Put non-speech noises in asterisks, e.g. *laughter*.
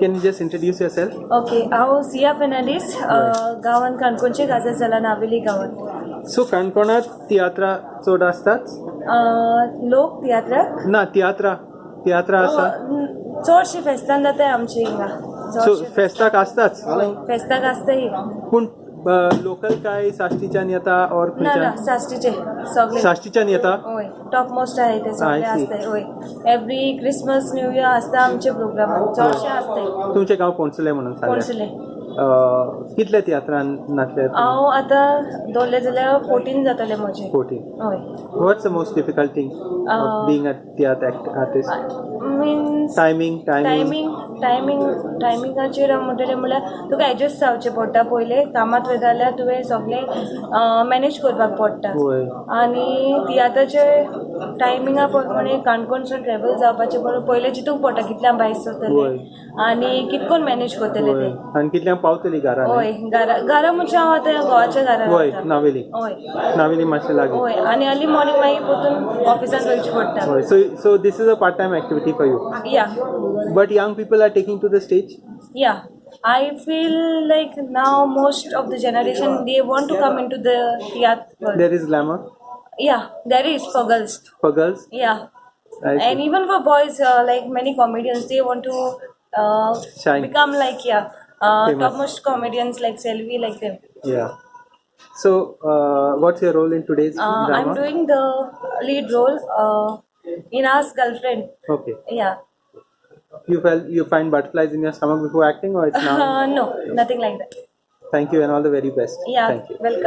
Can you just introduce yourself? Okay हांव सिया फेर्नांडीस गांवांत काणकोणचे गाजर जाला नावेली गांवांत सो काणकोणात तियात्रा चड आसतात अ, लोक तियात्राक ना तियात्रा तियात्रा आसा चडशी फेस्तान जाताय आमचे हिंगा सो चडशे फेस्ताक आसताच हय, फेस्ताक आसताय पूण लोकल काय साश्टीच्यान येता और ना ना खंयच्यान साश्टीचे सगळे. साश्टीच्यान येता होय टॉप मोस्ट आहे ते सगळे I see. असताय होय. एव्हरी क्रिसमस न्यू इयर असता आमचे प्रोग्राम चडशे असताय तुमचें गांव पोणसले म्हणून सांगलें कोणसले? कितले तियात्रान नाचले हांव आतां दवरले जाल्यार फोर्टीन जातले म्हजे फोर्टीन हय. What's the most difficult thing Uh, being a tiatr artist means timing timing timing timing टायमिंगाचेर म्हणटलें म्हणल्यार तुका एडजस्ट जावचें पडटा पयलें कामांत वयता जाल्यार तुवें सगळें मॅनेज करपाक पडटा होय. आनी तियात्राचे टायमिंगा प्रमाणे काणकोणसून ट्रॅव्हल जावपाचें म्हणून पयलें चिंतूंक पडटा कितल्यां भायर होय. सरतलें आनी कितकोन मॅनेज करतले होय. ते? आनी कितल्यांक पावतली घरा हय. घरा घरा म्हणजे हांव आतां गोवाच्या घरा होय. रावतां. नावेली. हय. नावेली मातशें लागीं हय. आनी अर्ली मॉर्निंग मागीर परतून ऑफिसान वयचें पडटा होय. So so this is a part time activity for you yeah but young people are taking to the stage yeah I feel like now most of the generation they want to come into the theater. World. There is glamour. Yeah, there is for girls. For girls. Yeah, and even for boys, uh, like many comedians, they want to uh, become like yeah, uh, topmost comedians like Selvi, like them. Yeah. So, uh, what's your role in today's uh, drama? I'm doing the lead role. Uh, in Us Girlfriend. Okay. Yeah, You felt you find butterflies in your stomach before acting, or it's now? *laughs* uh, no, nothing like that. Thank you and all the very best. Yeah, Thank you. welcome.